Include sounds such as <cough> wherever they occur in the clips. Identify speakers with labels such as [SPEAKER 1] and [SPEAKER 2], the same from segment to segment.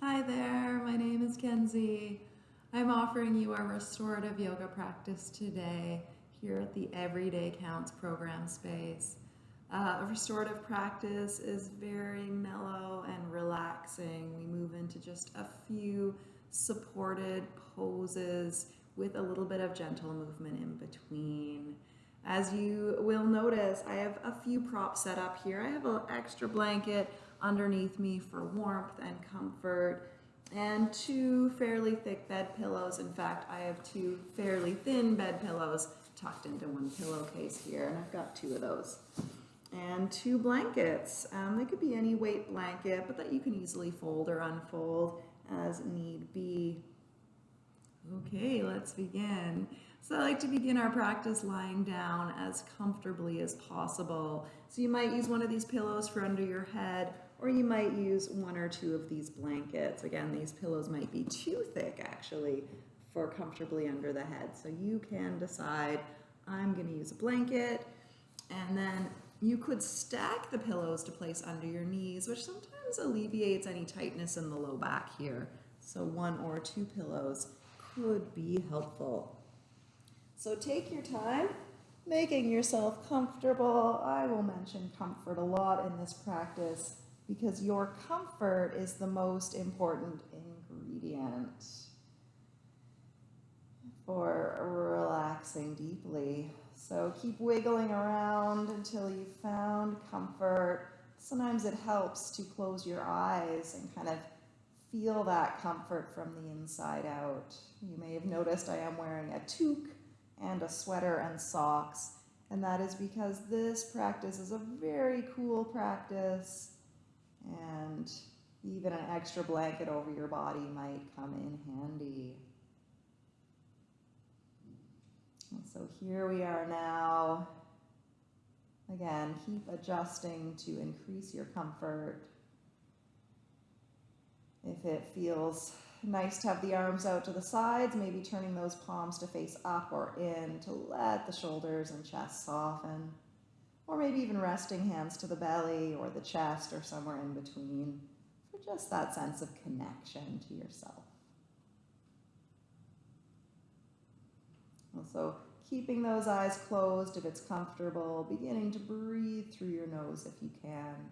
[SPEAKER 1] Hi there, my name is Kenzie. I'm offering you a restorative yoga practice today here at the Everyday Counts program space. Uh, a restorative practice is very mellow and relaxing. We move into just a few supported poses with a little bit of gentle movement in between. As you will notice, I have a few props set up here. I have an extra blanket underneath me for warmth and comfort and two fairly thick bed pillows. In fact, I have two fairly thin bed pillows tucked into one pillowcase here, and I've got two of those. And two blankets. Um, they could be any weight blanket, but that you can easily fold or unfold as need be. Okay, let's begin. So I like to begin our practice lying down as comfortably as possible. So you might use one of these pillows for under your head, or you might use one or two of these blankets. Again, these pillows might be too thick actually for comfortably under the head. So you can decide, I'm gonna use a blanket, and then you could stack the pillows to place under your knees, which sometimes alleviates any tightness in the low back here. So one or two pillows could be helpful. So take your time making yourself comfortable. I will mention comfort a lot in this practice because your comfort is the most important ingredient for relaxing deeply. So keep wiggling around until you've found comfort. Sometimes it helps to close your eyes and kind of feel that comfort from the inside out. You may have noticed I am wearing a toque and a sweater and socks, and that is because this practice is a very cool practice and even an extra blanket over your body might come in handy. And so here we are now. Again, keep adjusting to increase your comfort. If it feels nice to have the arms out to the sides, maybe turning those palms to face up or in to let the shoulders and chest soften. Or maybe even resting hands to the belly or the chest or somewhere in between for just that sense of connection to yourself. Also, keeping those eyes closed if it's comfortable, beginning to breathe through your nose if you can.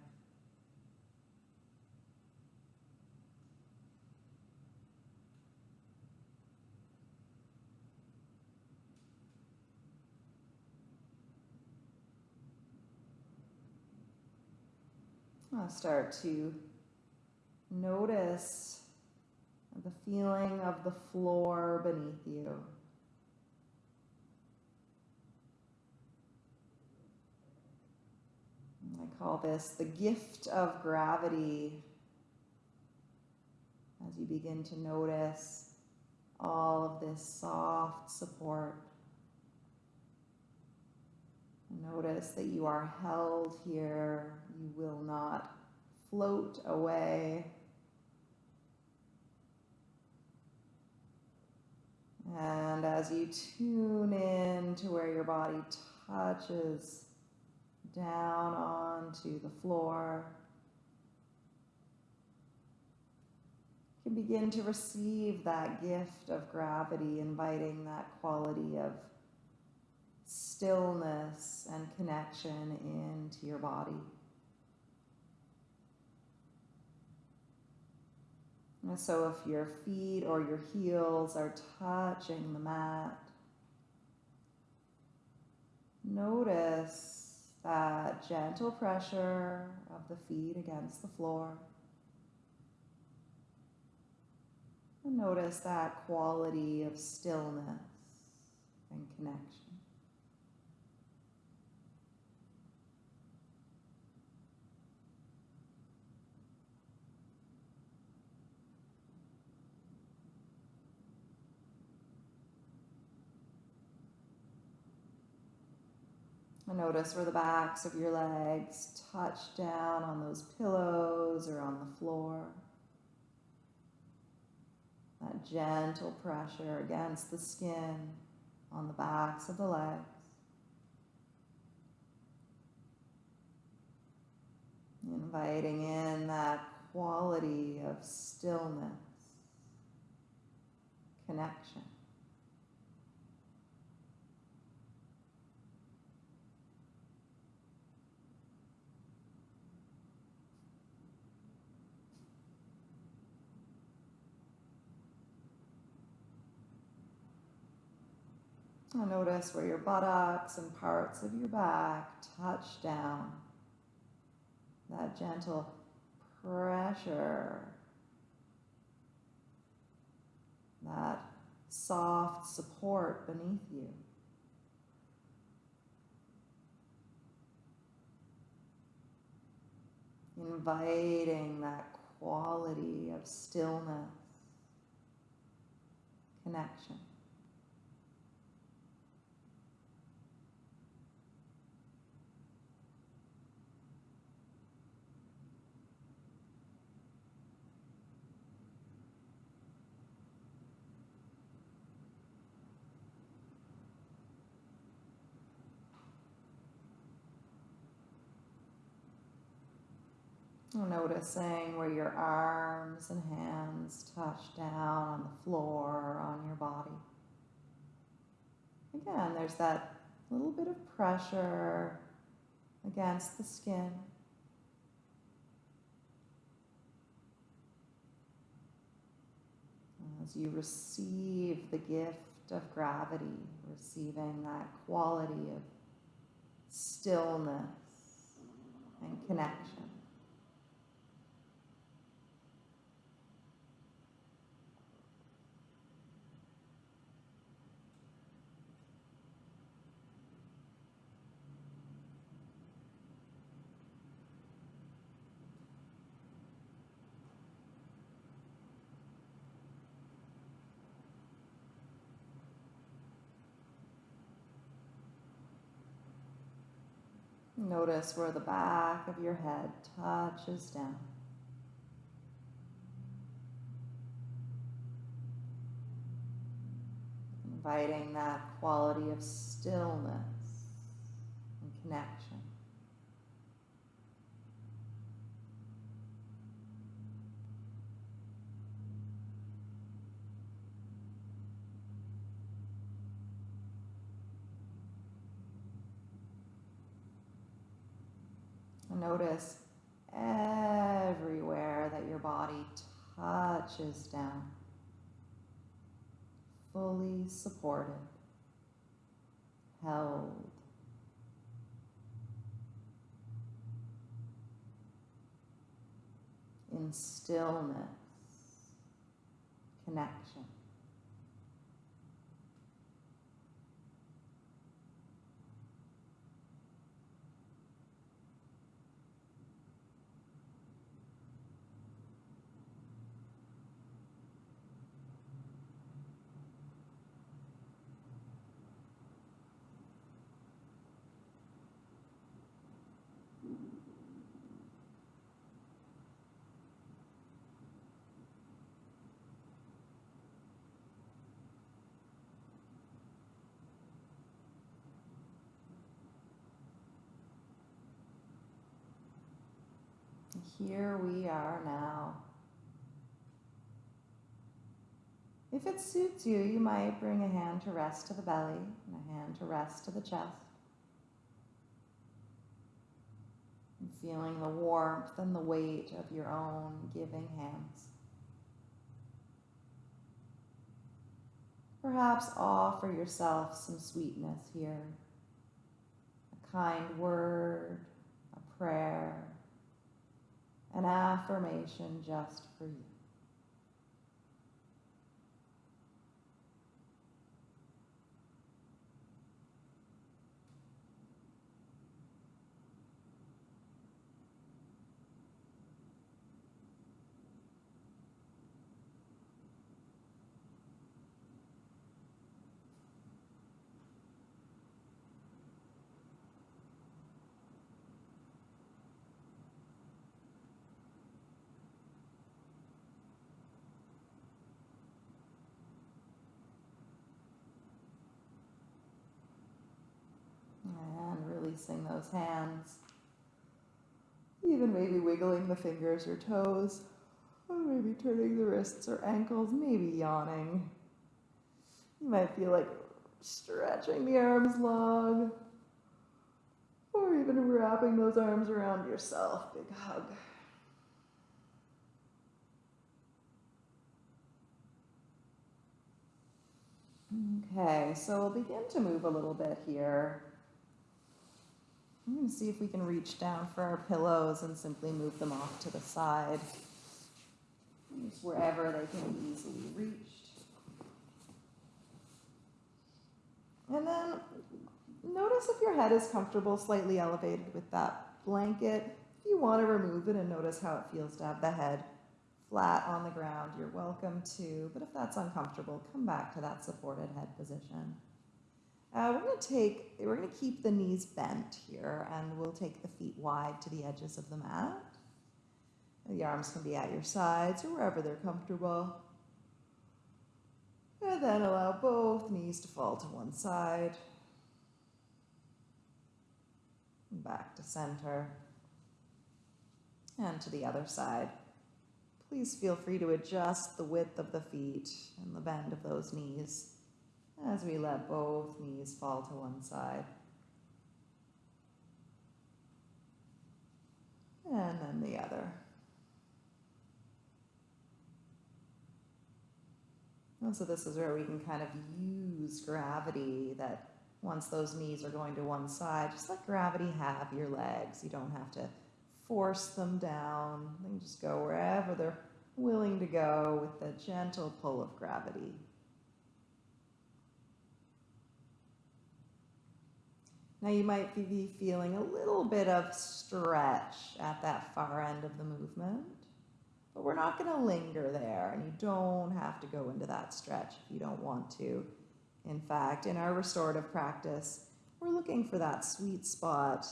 [SPEAKER 1] I'll start to notice the feeling of the floor beneath you. I call this the gift of gravity as you begin to notice all of this soft support. Notice that you are held here. You will not float away. And as you tune in to where your body touches down onto the floor, you can begin to receive that gift of gravity, inviting that quality of stillness and connection into your body. And so if your feet or your heels are touching the mat, notice that gentle pressure of the feet against the floor. And notice that quality of stillness and connection. And notice where the backs of your legs touch down on those pillows or on the floor. That gentle pressure against the skin on the backs of the legs. Inviting in that quality of stillness, connection. Notice where your buttocks and parts of your back touch down. That gentle pressure. That soft support beneath you. Inviting that quality of stillness, connection. Noticing where your arms and hands touch down on the floor or on your body. Again, there's that little bit of pressure against the skin. As you receive the gift of gravity, receiving that quality of stillness and connection. Notice where the back of your head touches down. Inviting that quality of stillness and connection. Notice everywhere that your body touches down, fully supported, held. In stillness, connection. Here we are now. If it suits you, you might bring a hand to rest to the belly and a hand to rest to the chest. And feeling the warmth and the weight of your own giving hands. Perhaps offer yourself some sweetness here. A kind word, a prayer, an affirmation just for you. And releasing those hands. Even maybe wiggling the fingers or toes, or maybe turning the wrists or ankles, maybe yawning. You might feel like stretching the arms long, or even wrapping those arms around yourself. Big hug. Okay, so we'll begin to move a little bit here. I'm going to see if we can reach down for our pillows and simply move them off to the side, just wherever they can be easily reached. And then notice if your head is comfortable, slightly elevated with that blanket. If you want to remove it and notice how it feels to have the head flat on the ground, you're welcome to. But if that's uncomfortable, come back to that supported head position. Uh, we're going to take, we're going to keep the knees bent here and we'll take the feet wide to the edges of the mat. The arms can be at your sides or wherever they're comfortable. And then allow both knees to fall to one side. Back to center. And to the other side. Please feel free to adjust the width of the feet and the bend of those knees as we let both knees fall to one side. And then the other. And so this is where we can kind of use gravity that once those knees are going to one side, just let gravity have your legs. You don't have to force them down. They can just go wherever they're willing to go with the gentle pull of gravity. Now you might be feeling a little bit of stretch at that far end of the movement, but we're not going to linger there and you don't have to go into that stretch if you don't want to. In fact, in our restorative practice, we're looking for that sweet spot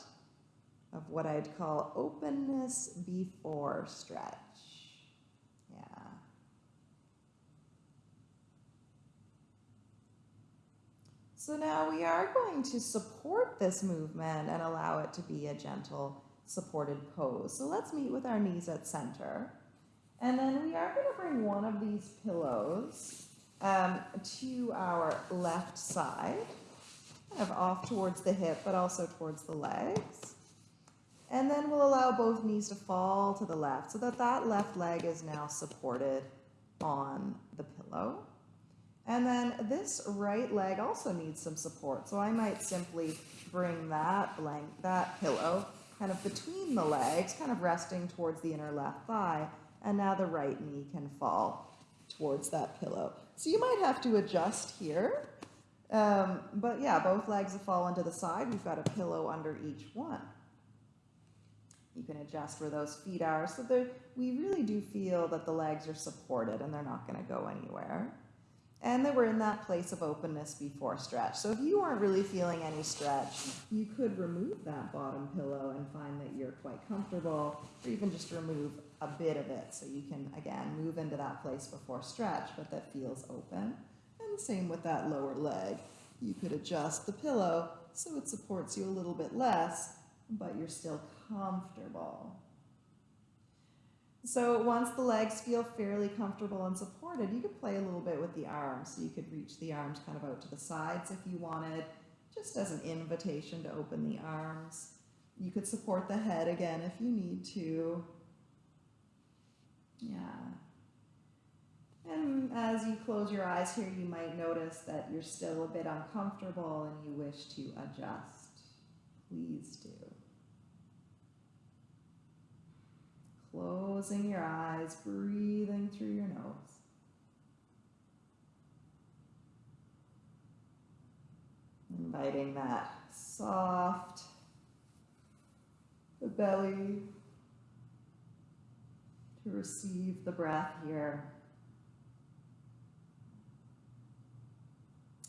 [SPEAKER 1] of what I'd call openness before stretch. Yeah. So now we are going to support this movement and allow it to be a gentle supported pose. So let's meet with our knees at center. And then we are going to bring one of these pillows um, to our left side, kind of off towards the hip, but also towards the legs. And then we'll allow both knees to fall to the left so that that left leg is now supported on the pillow. And then this right leg also needs some support. So I might simply bring that blank, that pillow kind of between the legs, kind of resting towards the inner left thigh. And now the right knee can fall towards that pillow. So you might have to adjust here. Um, but yeah, both legs have fallen to the side. We've got a pillow under each one. You can adjust where those feet are so that we really do feel that the legs are supported and they're not going to go anywhere. And that we're in that place of openness before stretch. So if you aren't really feeling any stretch, you could remove that bottom pillow and find that you're quite comfortable, or even just remove a bit of it so you can, again, move into that place before stretch, but that feels open. And same with that lower leg. You could adjust the pillow so it supports you a little bit less, but you're still comfortable. So once the legs feel fairly comfortable and supported, you could play a little bit with the arms. So you could reach the arms kind of out to the sides if you wanted, just as an invitation to open the arms. You could support the head again if you need to. Yeah. And as you close your eyes here, you might notice that you're still a bit uncomfortable and you wish to adjust. Please do. Closing your eyes, breathing through your nose. Inviting that soft the belly to receive the breath here.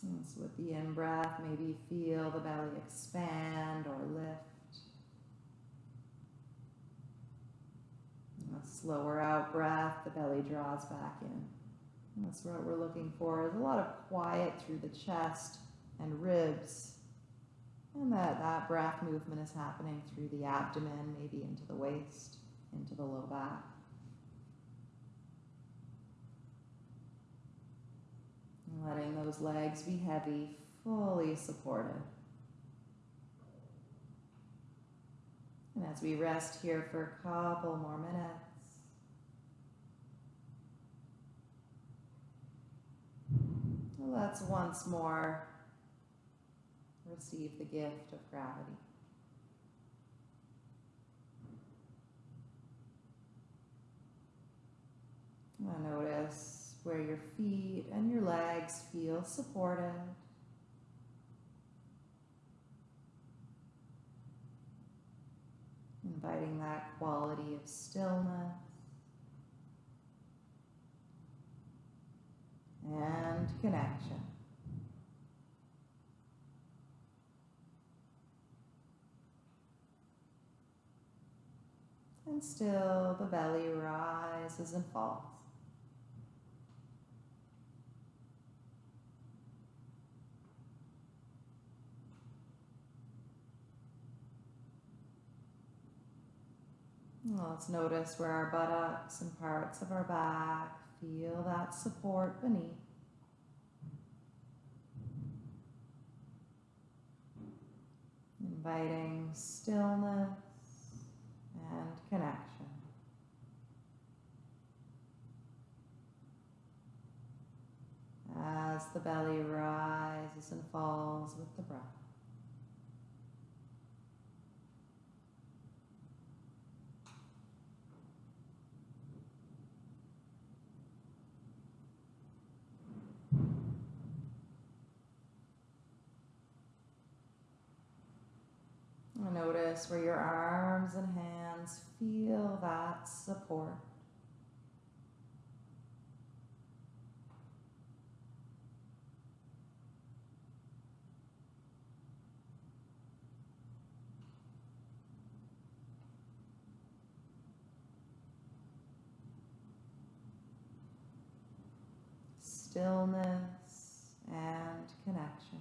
[SPEAKER 1] And so with the in-breath, maybe feel the belly expand or lift. A slower out breath, the belly draws back in. And that's what we're looking for is a lot of quiet through the chest and ribs. And that, that breath movement is happening through the abdomen, maybe into the waist, into the low back. And letting those legs be heavy, fully supported. And as we rest here for a couple more minutes, let's once more receive the gift of gravity. Notice where your feet and your legs feel supported. Inviting that quality of stillness and connection. And still the belly rises and falls. Let's notice where our buttocks and parts of our back feel that support beneath. Inviting stillness and connection. As the belly rises and falls with the breath. Notice where your arms and hands feel that support. Stillness and connection.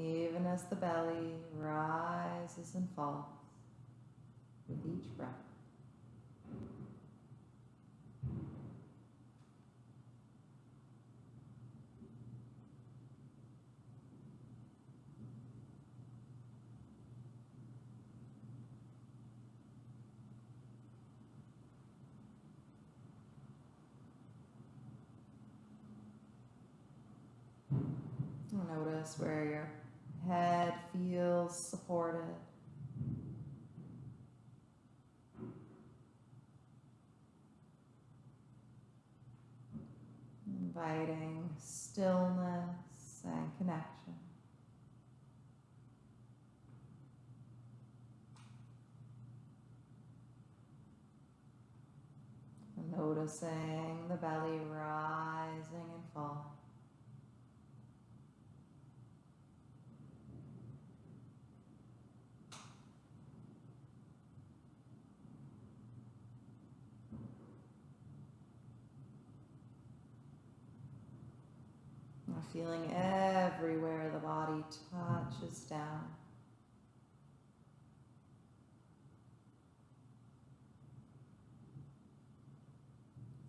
[SPEAKER 1] Even as the belly rises and falls with each breath. Notice where your head feels supported. Inviting stillness and connection. Noticing the belly rising and falling. Feeling everywhere the body touches down.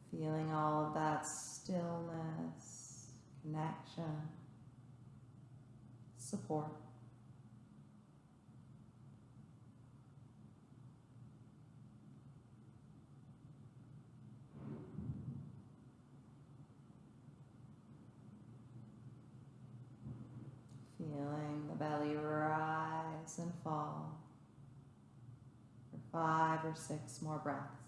[SPEAKER 1] Feeling all of that stillness, connection, support. Feeling the belly rise and fall for five or six more breaths.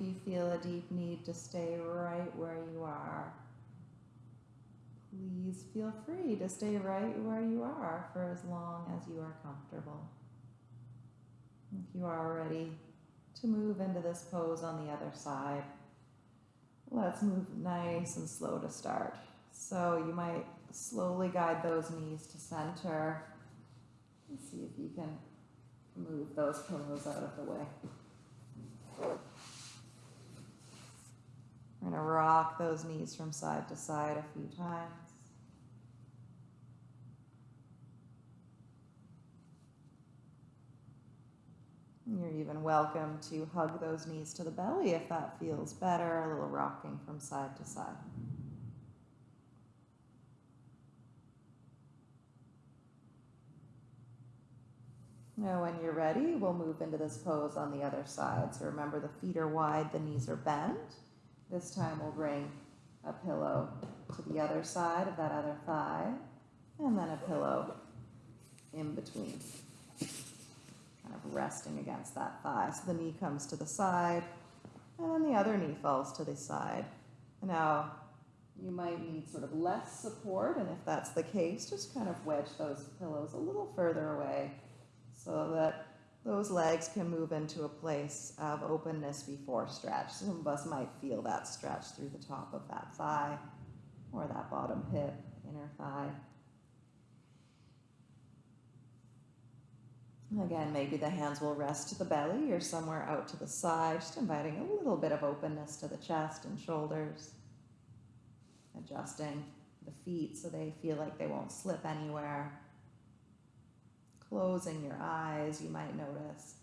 [SPEAKER 1] You feel a deep need to stay right where you are, please feel free to stay right where you are for as long as you are comfortable. If you are ready to move into this pose on the other side, let's move nice and slow to start. So you might slowly guide those knees to center. and see if you can move those pillows out of the way. We're going to rock those knees from side to side a few times. You're even welcome to hug those knees to the belly if that feels better, a little rocking from side to side. Now, when you're ready, we'll move into this pose on the other side. So remember, the feet are wide, the knees are bent. This time, we'll bring a pillow to the other side of that other thigh, and then a pillow in between, kind of resting against that thigh. So the knee comes to the side, and then the other knee falls to the side. Now, you might need sort of less support, and if that's the case, just kind of wedge those pillows a little further away so that those legs can move into a place of openness before stretch. Some of us might feel that stretch through the top of that thigh or that bottom hip, inner thigh. Again, maybe the hands will rest to the belly or somewhere out to the side, just inviting a little bit of openness to the chest and shoulders. Adjusting the feet so they feel like they won't slip anywhere closing your eyes, you might notice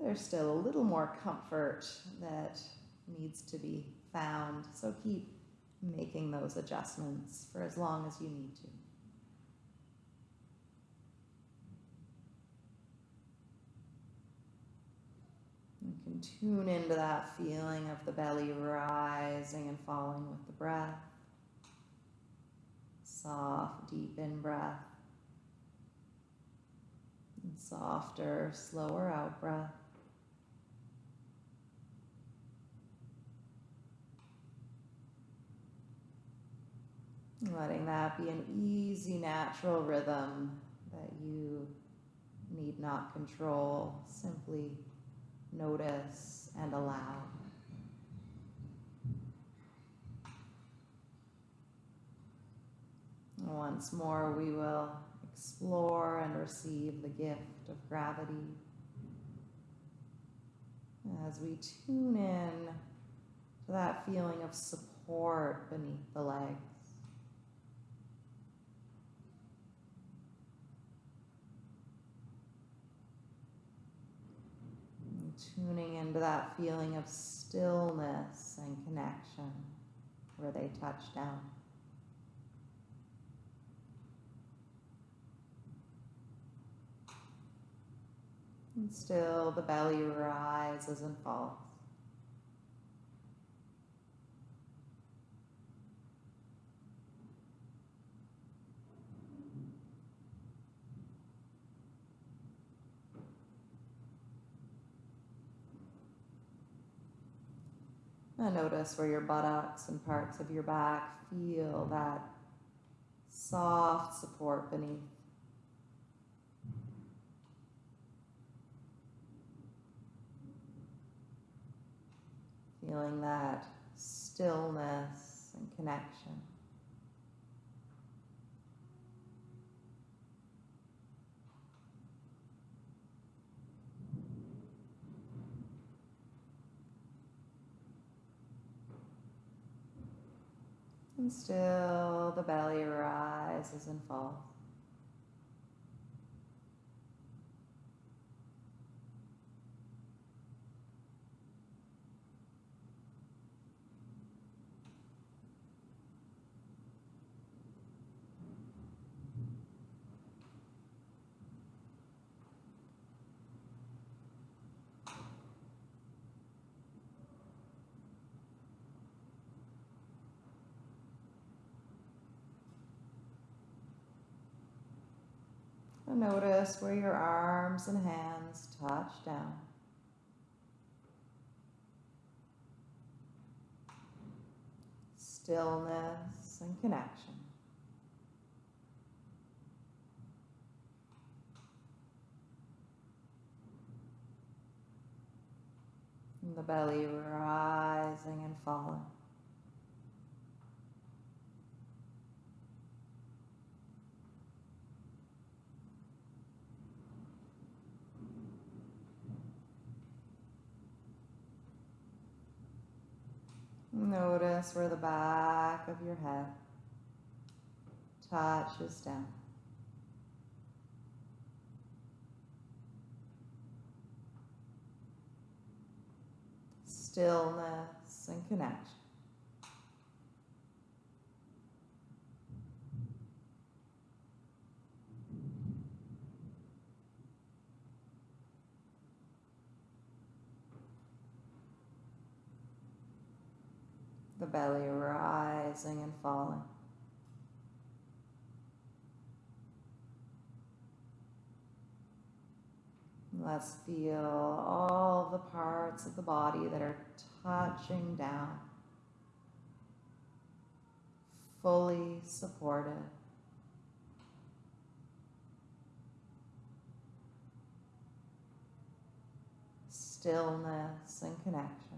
[SPEAKER 1] there's still a little more comfort that needs to be found. So keep making those adjustments for as long as you need to. You can tune into that feeling of the belly rising and falling with the breath. Soft, deep in breath softer, slower out breath. Letting that be an easy, natural rhythm that you need not control, simply notice and allow. Once more, we will explore and receive the gift of gravity. As we tune in to that feeling of support beneath the legs. And tuning into that feeling of stillness and connection where they touch down. And still the belly rises and falls. And notice where your buttocks and parts of your back feel that soft support beneath. Feeling that stillness and connection. And still the belly rises and falls. just where your arms and hands touch down.
[SPEAKER 2] Stillness and connection. And the belly rising and falling. Notice where the back of your head touches down. Stillness and connection. The belly rising and falling. Let's feel all the parts of the body that are touching down, fully supported. Stillness and connection.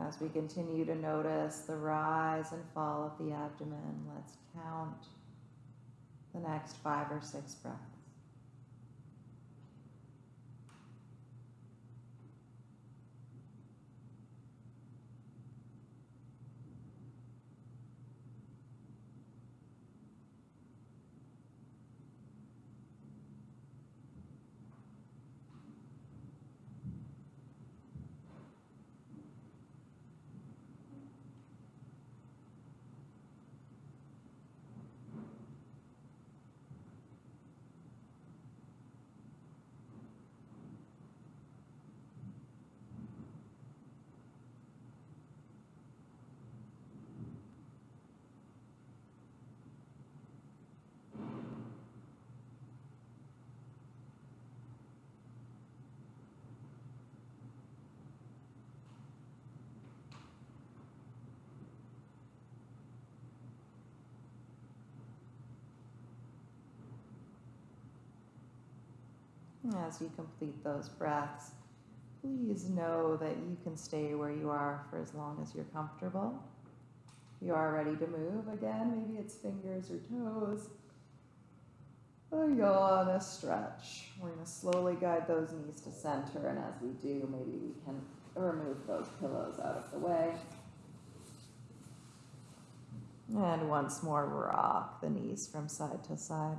[SPEAKER 2] As we continue to notice the rise and fall of the abdomen, let's count the next five or six breaths. As you complete those breaths, please know that you can stay where you are for as long as you're comfortable. You are ready to move again, maybe it's fingers or toes. Oh, a yawn, a stretch. We're going to slowly guide those knees to center, and as we do, maybe we can remove those pillows out of the way. And once more, rock the knees from side to side.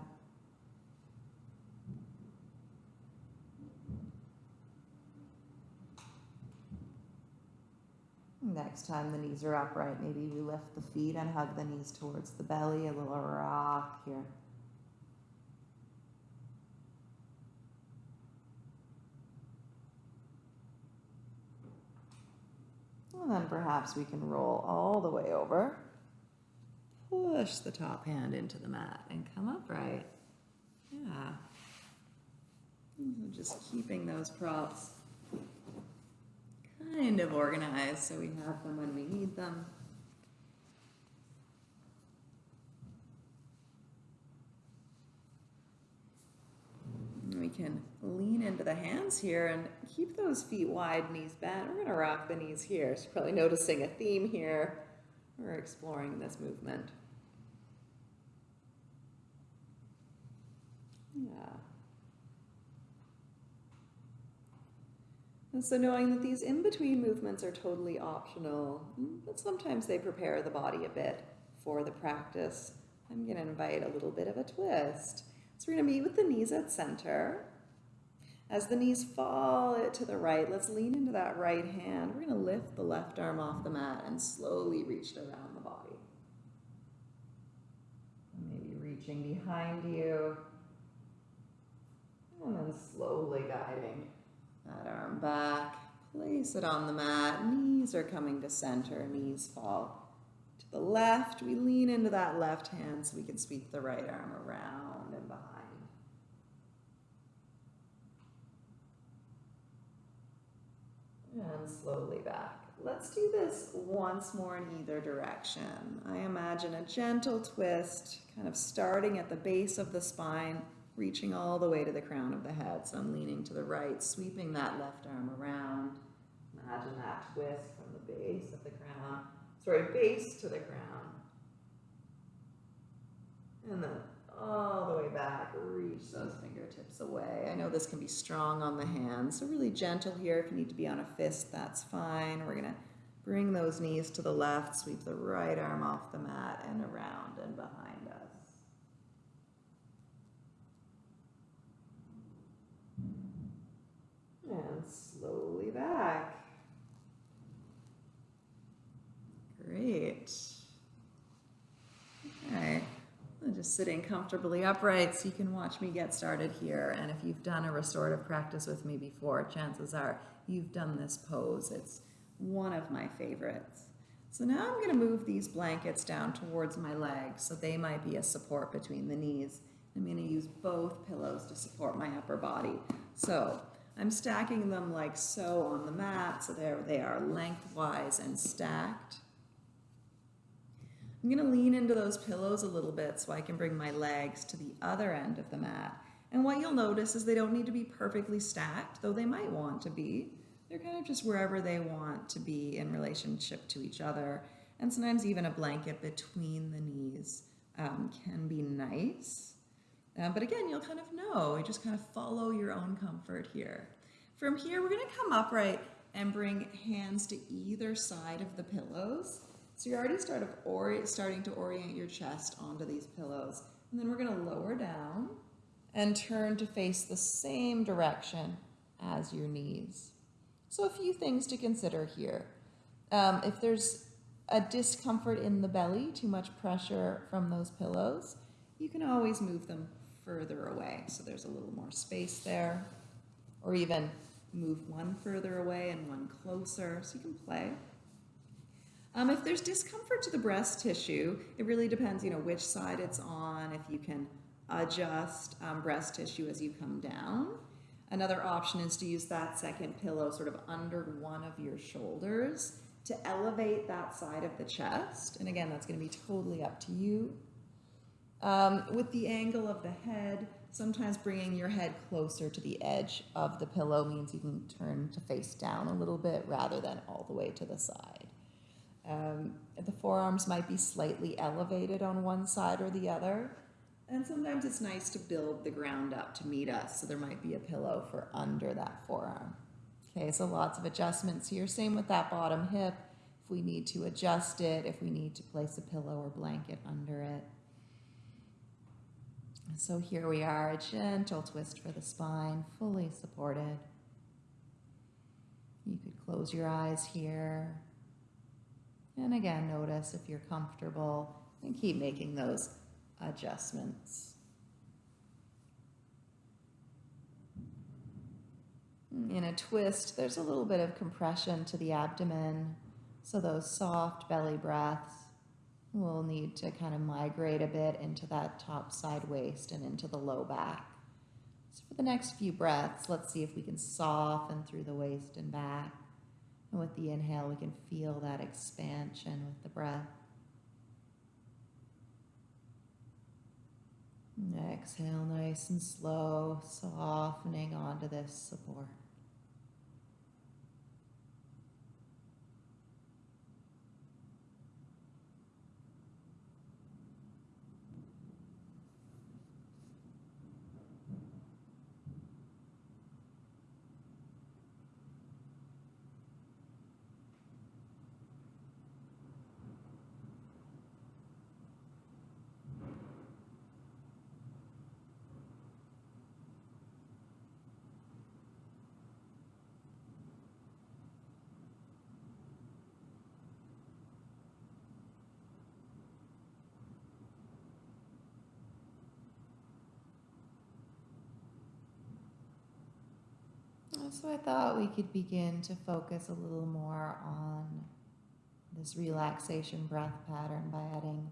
[SPEAKER 2] Next time the knees are upright, maybe we lift the feet and hug the knees towards the belly, a little rock here. And then perhaps we can roll all the way over. Push the top hand into the mat and come upright. Yeah. Just keeping those props kind of organized so we have them when we need them. We can lean into the hands here and keep those feet wide, knees bent. We're going to rock the knees here. So probably noticing a theme here. We're exploring this movement. Yeah. And so knowing that these in-between movements are totally optional, mm, but sometimes they prepare the body a bit for the practice. I'm going to invite a little bit of a twist. So we're going to meet with the knees at center. As the knees fall to the right, let's lean into that right hand. We're going to lift the left arm off the mat and slowly reach around the body. Maybe reaching behind you. And then slowly guiding that arm back, place it on the mat. Knees are coming to center, knees fall to the left, we lean into that left hand so we can sweep the right arm around and behind. And slowly back. Let's do this once more in either direction. I imagine a gentle twist, kind of starting at the base of the spine, reaching all the way to the crown of the head. So I'm leaning to the right, sweeping that left arm around. Imagine that twist from the base of the crown, sorry, base to the crown. And then all the way back, reach those fingertips away. I know this can be strong on the hands, so really gentle here. If you need to be on a fist, that's fine. We're gonna bring those knees to the left, sweep the right arm off the mat and around and behind us. And slowly back. Great. Okay. I'm just sitting comfortably upright so you can watch me get started here. And if you've done a restorative practice with me before, chances are you've done this pose. It's one of my favorites. So now I'm going to move these blankets down towards my legs so they might be a support between the knees. I'm going to use both pillows to support my upper body. So I'm stacking them like so on the mat, so there they are lengthwise and stacked. I'm going to lean into those pillows a little bit so I can bring my legs to the other end of the mat. And what you'll notice is they don't need to be perfectly stacked, though they might want to be. They're kind of just wherever they want to be in relationship to each other. And sometimes even a blanket between the knees um, can be nice. Um, but again, you'll kind of know. You just kind of follow your own comfort here. From here, we're going to come upright and bring hands to either side of the pillows. So you're already start of starting to orient your chest onto these pillows. And then we're going to lower down and turn to face the same direction as your knees. So a few things to consider here. Um, if there's a discomfort in the belly, too much pressure from those pillows, you can always move them further away. So there's a little more space there. Or even move one further away and one closer so you can play. Um, if there's discomfort to the breast tissue, it really depends, you know, which side it's on, if you can adjust um, breast tissue as you come down. Another option is to use that second pillow sort of under one of your shoulders to elevate that side of the chest. And again, that's going to be totally up to you. Um, with the angle of the head, sometimes bringing your head closer to the edge of the pillow means you can turn to face down a little bit rather than all the way to the side. Um, the forearms might be slightly elevated on one side or the other. And sometimes it's nice to build the ground up to meet us. So there might be a pillow for under that forearm. Okay, so lots of adjustments here. Same with that bottom hip. If we need to adjust it, if we need to place a pillow or blanket under it. So here we are, a gentle twist for the spine, fully supported. You could close your eyes here. And again, notice if you're comfortable and keep making those adjustments. In a twist, there's a little bit of compression to the abdomen, so those soft belly breaths will need to kind of migrate a bit into that top side waist and into the low back. So for the next few breaths, let's see if we can soften through the waist and back. And with the inhale, we can feel that expansion with the breath. And exhale nice and slow, softening onto this support. So I thought we could begin to focus a little more on
[SPEAKER 1] this relaxation breath pattern by adding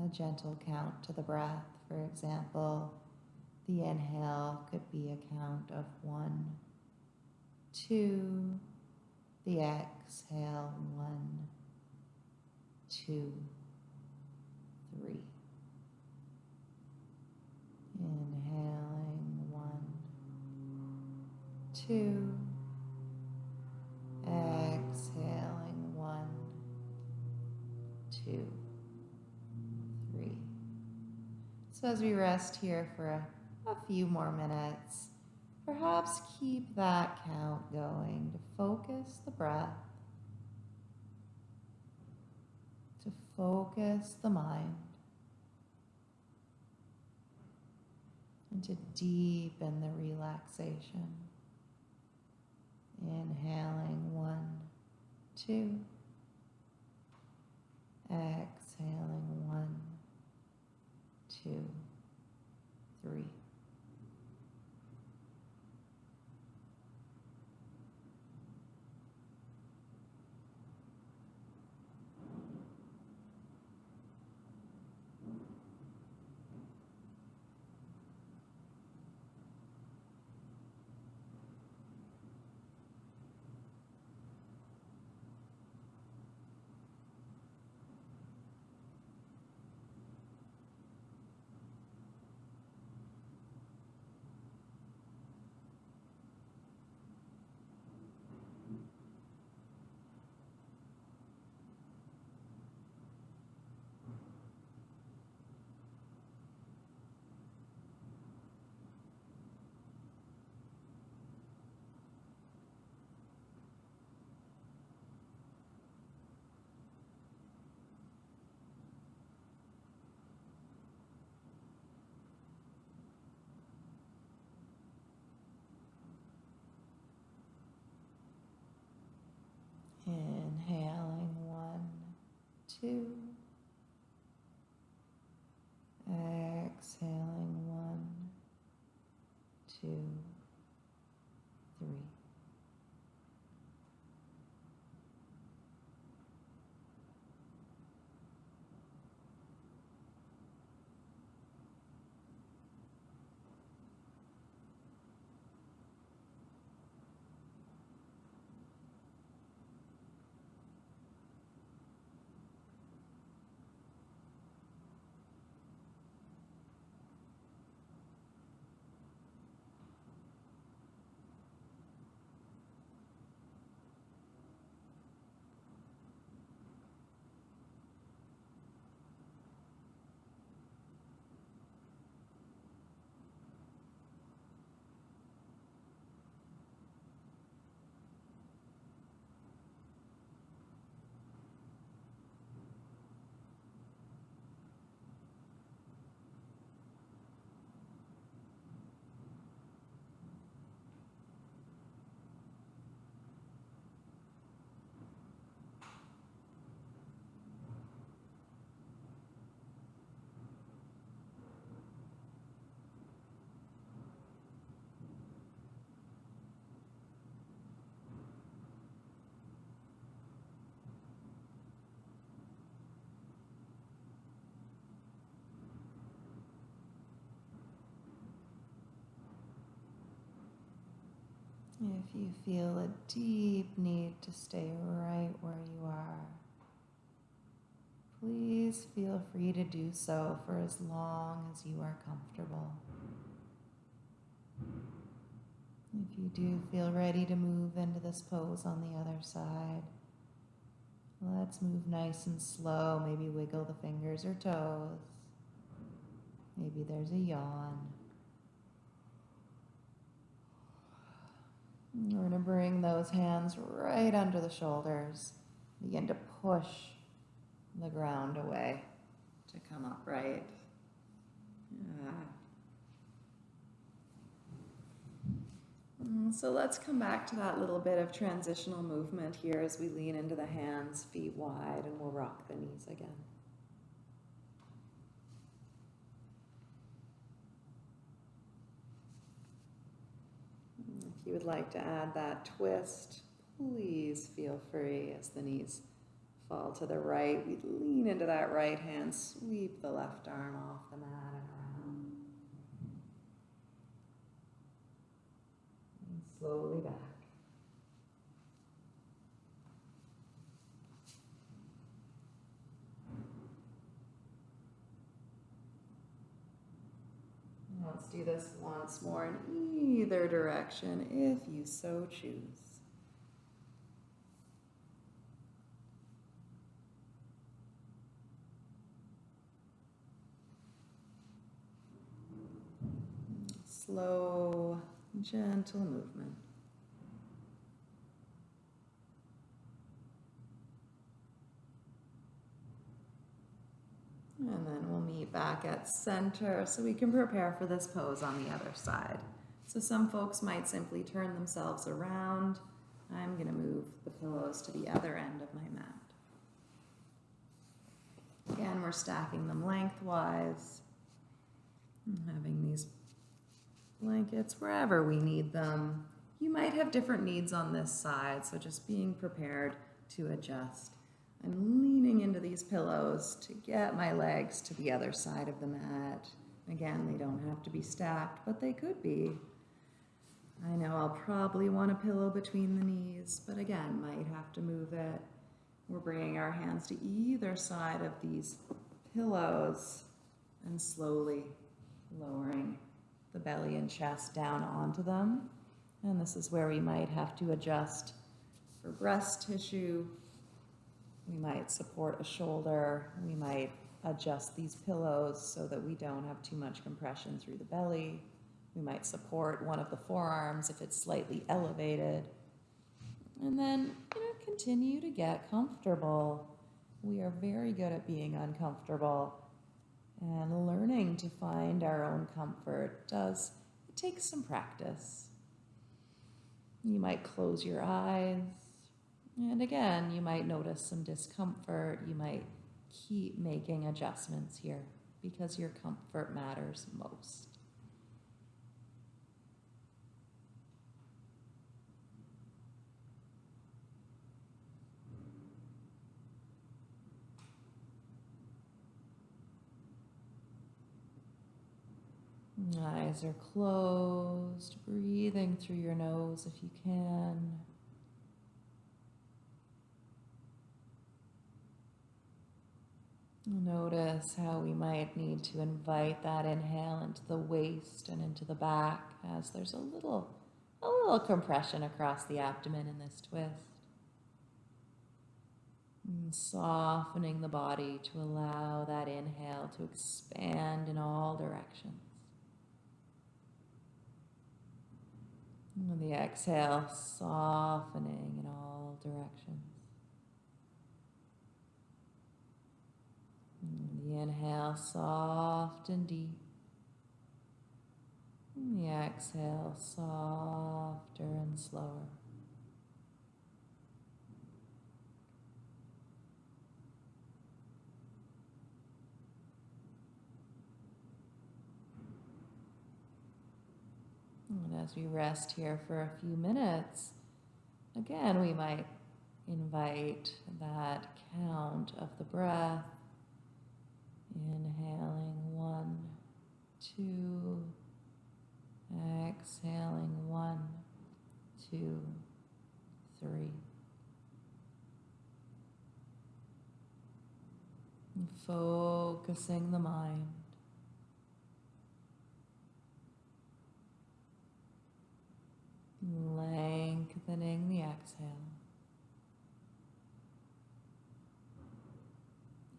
[SPEAKER 1] a gentle count to the breath. For example, the inhale could be a count of one, two, the exhale, one, two, three. Inhaling one, two, exhaling one, two, three. So as we rest here for a, a few more minutes, perhaps keep that count going to focus the breath, to focus the mind. and to deepen the relaxation. Inhaling one, two. Exhaling one, two, three. Inhaling one, two. Exhaling one, two, three. If you feel a deep need to stay right where you are, please feel free to do so for as long as you are comfortable. If you do feel ready to move into this pose on the other side, let's move nice and slow. Maybe wiggle the fingers or toes. Maybe there's a yawn. We're going to bring those hands right under the shoulders. Begin to push the ground away to come upright. Yeah. Mm, So let's come back to that little bit of transitional movement here as we lean into the hands, feet wide, and we'll rock the knees again. If would like to add that twist, please feel free as the knees
[SPEAKER 2] fall to the right. We lean into that right hand, sweep the left arm off the mat and around. And slowly back. Let's do this once more in either direction if you so choose. Slow, gentle movement. And then we'll meet back at center so we can prepare for this pose on the other side. So some folks might simply turn themselves around. I'm going to move the pillows to the other end of my mat. Again, we're stacking them lengthwise. Having these blankets wherever we need them. You might have different needs on this side, so just being prepared to adjust. I'm leaning into these pillows to get my legs to the other side of the mat. Again, they don't have to be stacked, but they could be. I know I'll probably want a pillow between the knees, but again, might have to move it. We're bringing our hands to either side of these pillows and slowly lowering the belly and chest down onto them. And this is where we might have to adjust for breast tissue. We might support a shoulder. We might adjust these pillows so that we don't have too much compression through the belly. We might support one of the forearms if it's slightly elevated. And then, you know, continue to get comfortable. We are very good at being uncomfortable and learning to find our own comfort does it takes some practice. You might close your eyes. And again, you might notice some discomfort. You might keep making adjustments here because your comfort matters most. Eyes are closed, breathing through your nose if you can. Notice how we might need to invite that inhale into the waist and into the back as there's a little, a little compression across the abdomen in this twist. And softening the body to allow that inhale to expand in all directions. And the exhale softening in all directions. And inhale soft and deep. And the exhale softer and slower. And as we rest here for a few minutes, again, we might invite that count of the breath. Inhaling one, two, exhaling one, two, three. Focusing the mind. Lengthening the exhale.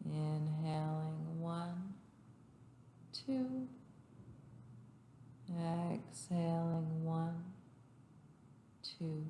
[SPEAKER 2] Inhaling one, two. Exhaling one, two,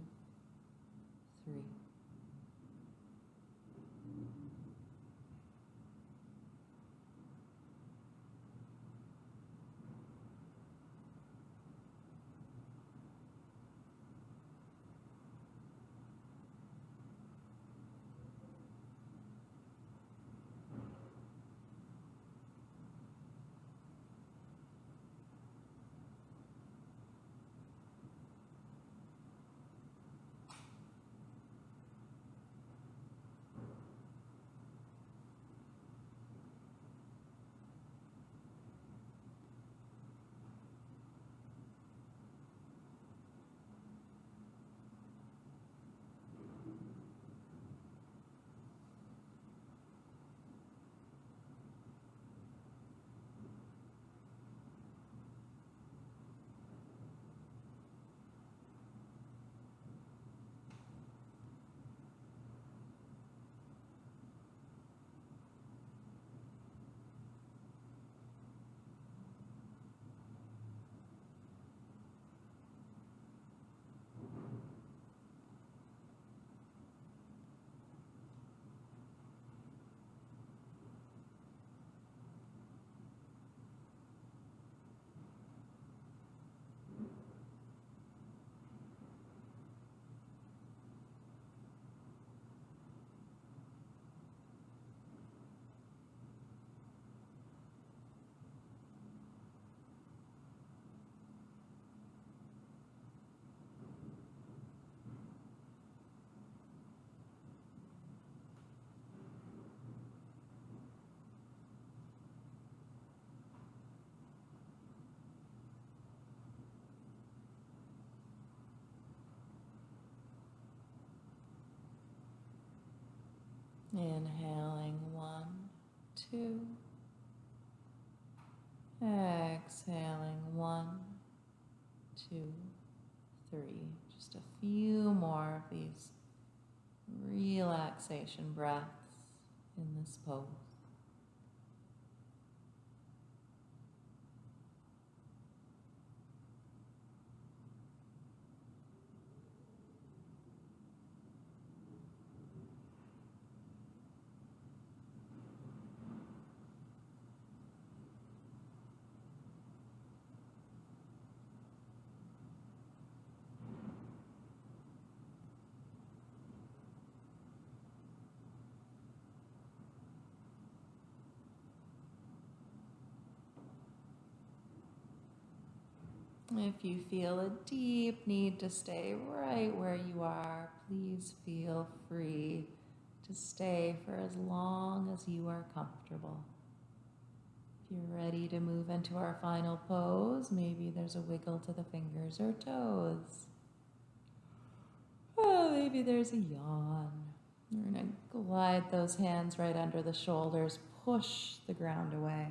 [SPEAKER 1] Inhaling one, two. Exhaling one, two, three. Just a few more of these relaxation breaths in this pose. If you feel a deep need to stay right where you are, please feel free to stay for as long as you are comfortable. If you're ready to move into our final pose, maybe there's a wiggle to the fingers or toes. Oh, maybe there's a yawn. We're going to glide those hands right under the shoulders, push the ground away,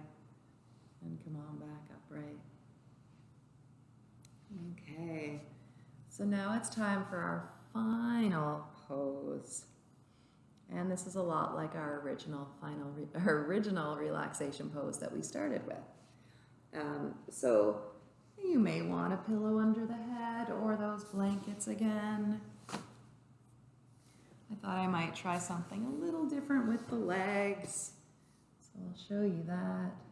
[SPEAKER 1] and come on back upright. Okay, so now it's time for our final pose. And this is a lot like our original final, <laughs> our original relaxation pose that we started with. Um, so you may want a pillow under the head or those blankets again. I thought I might try something a little different with the legs. So I'll show you that.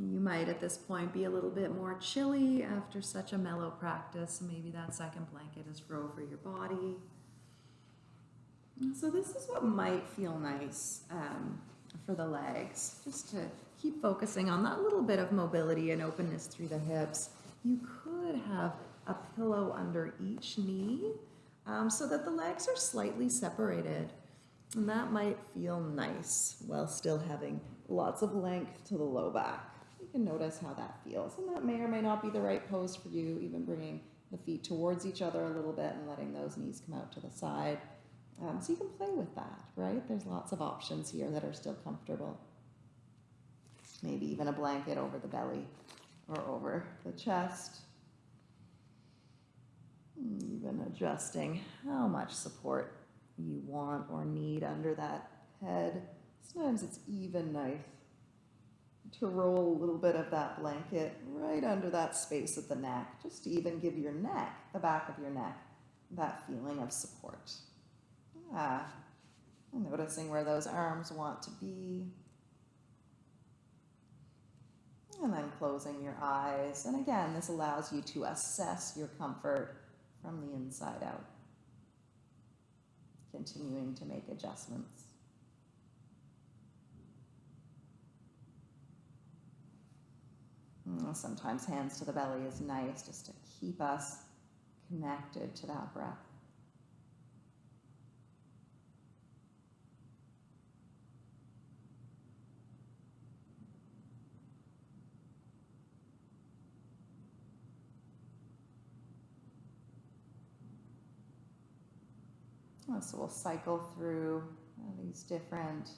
[SPEAKER 1] You might at this point be a little bit more chilly after such a mellow practice. Maybe that second blanket is for over your body. So this is what might feel nice um, for the legs, just to keep focusing on that little bit of mobility and openness through the hips. You could have a pillow under each knee um, so that the legs are slightly separated. And that might feel nice while still having lots of length to the low back. You can notice how that feels. And that may or may not be the right pose for you, even bringing the feet towards each other a little bit and letting those knees come out to the side. Um, so you can play with that, right? There's lots of options here that are still comfortable. Maybe even a blanket over the belly or over the chest. Even adjusting how much support you want or need under that head. Sometimes it's even nice to roll a little bit of that blanket right under that space of the neck, just to even give your neck, the back of your neck, that feeling of support. Ah, noticing where those arms want to be. And then closing your eyes. And again, this allows you to assess your comfort from the inside out. Continuing to make adjustments. Mm, sometimes hands to the belly is nice just to keep us connected to that breath. So we'll cycle through these different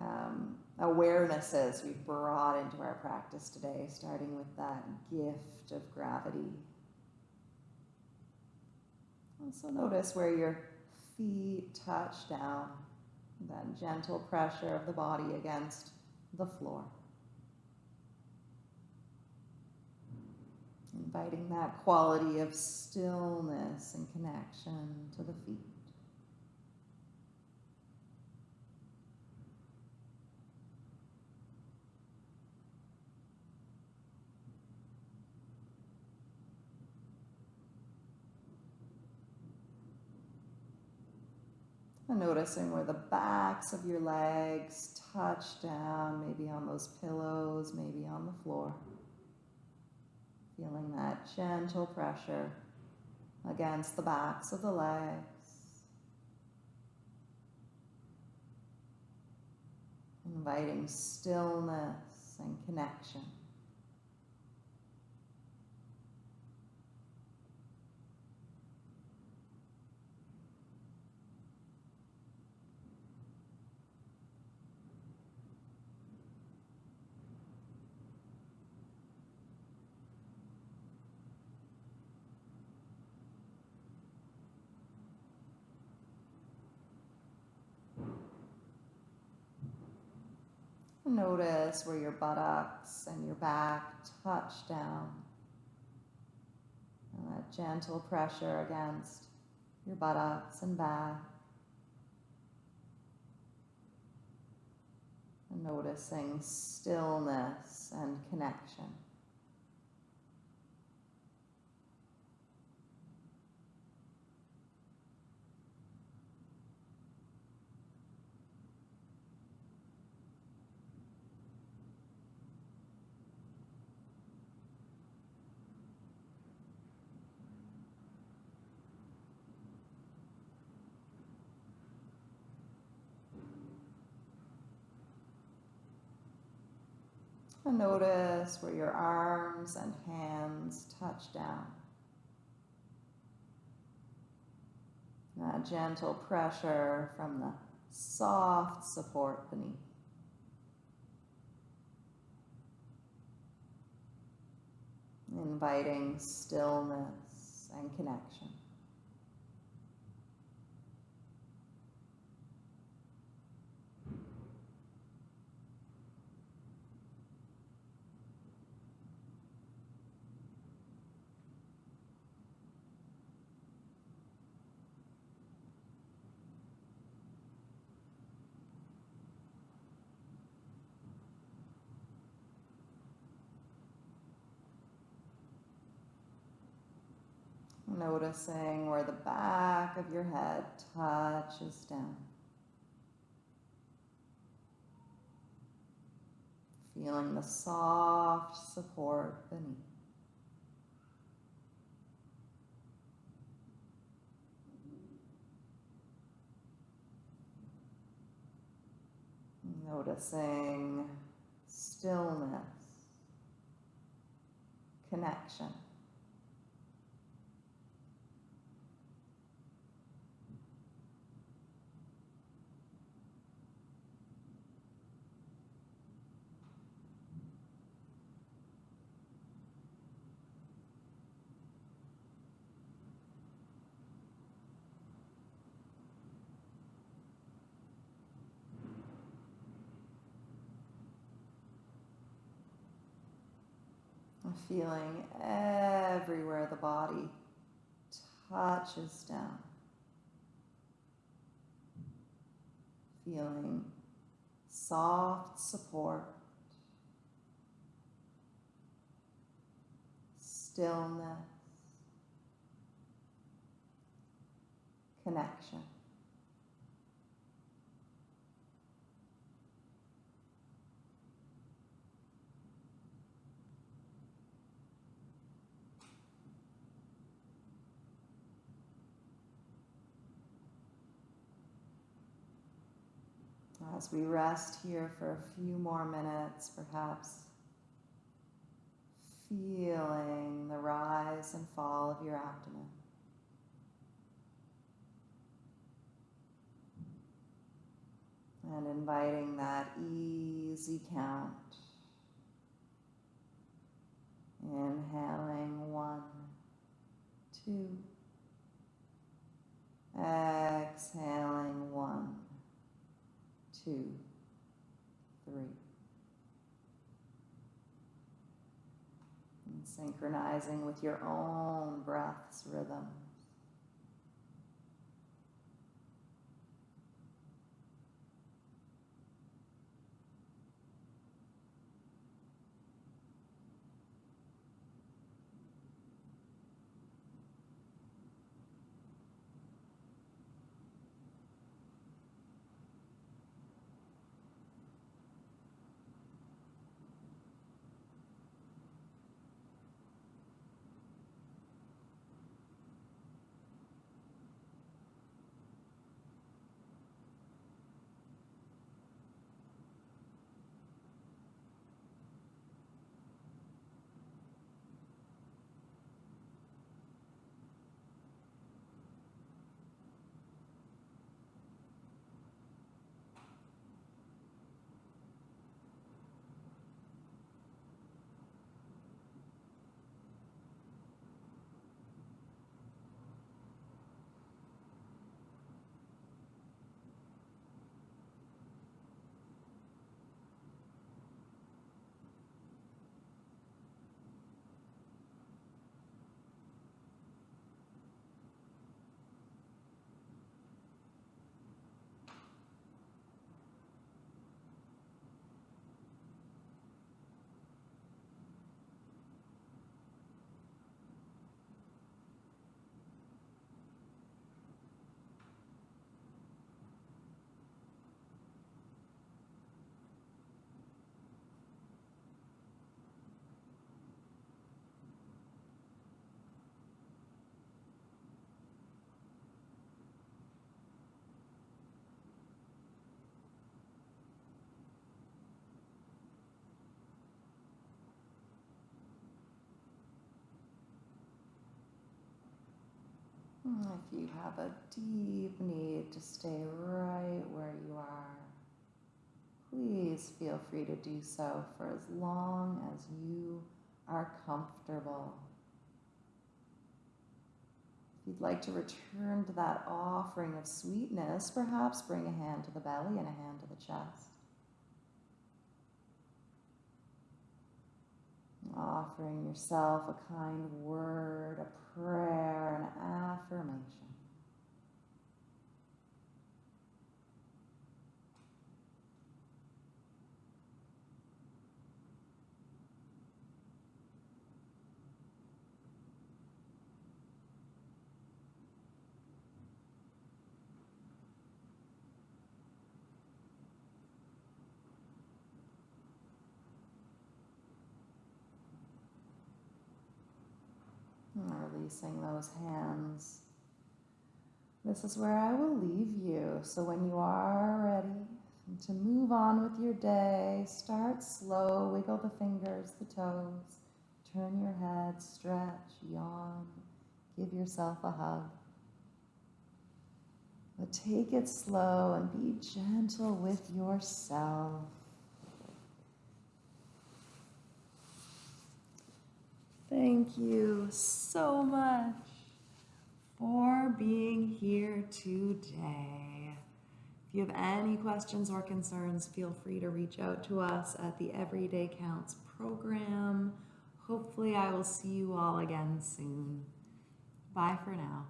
[SPEAKER 1] um, awarenesses we've brought into our practice today, starting with that gift of gravity. Also notice where your feet touch down, that gentle pressure of the body against the floor. Inviting that quality of stillness and connection to the feet. And noticing where the backs of your legs touch down, maybe on those pillows, maybe on the floor. Feeling that gentle pressure against the backs of the legs. Inviting stillness and connection. Notice where your buttocks and your back touch down. And that gentle pressure against your buttocks and back. And noticing stillness and connection. And notice where your arms and hands touch down. That gentle pressure from the soft support beneath. Inviting stillness and connection. Noticing where the back of your head touches down. Feeling the soft support beneath. Noticing stillness, connection. Feeling everywhere the body touches down. Feeling soft support, stillness, connection. As we rest here for a few more minutes, perhaps feeling the rise and fall of your abdomen. And inviting that easy count. Inhaling one, two. Exhaling one two, three. And synchronizing with your own breath's rhythm. Hmm, if you have a deep need to stay right where you are, please feel free to do so for as long as you are comfortable. If you'd like to return to that offering of sweetness, perhaps bring a hand to the belly and a hand to the chest. Offering yourself a kind word, a prayer, an affirmation. And Releasing those hands. This is where I will leave you. So when you are ready to move on with your day, start slow, wiggle the fingers, the toes, turn your head, stretch, yawn, give yourself a hug. But take it slow and be gentle with yourself. Thank you so much for being here today. If you have any questions or concerns, feel free to reach out to us at the Everyday Counts program. Hopefully, I will see you all again soon. Bye for now.